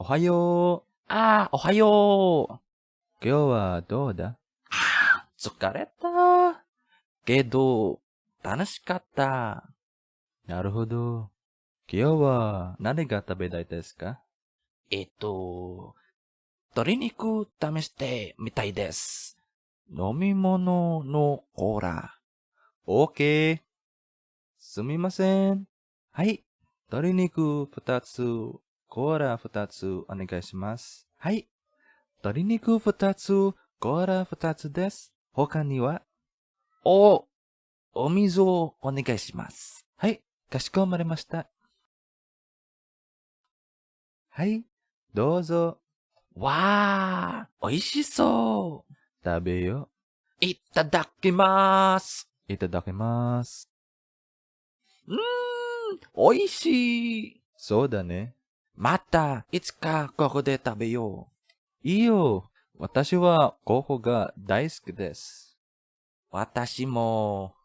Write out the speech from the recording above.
おはよう。ああ、おはよう。今日はどうだ？ああ、疲れた。けど、楽しかった。なるほど。今日は何が食べたいですか？えっと、鶏肉試してみたいです。飲み物のコーラ。?OK。すみません。はい。鶏肉二つ、コーラ二つお願いします。はい。鶏肉二つ、コーラ二つです。他にはお、お水をお願いします。はい。かしこまりました。はい。どうぞ、わあ、美味しそう。食べよういただきます。いただきます。うーん、美味しい。そうだね。また、いつかここで食べよう。いいよ。私はココが大好きです。私も。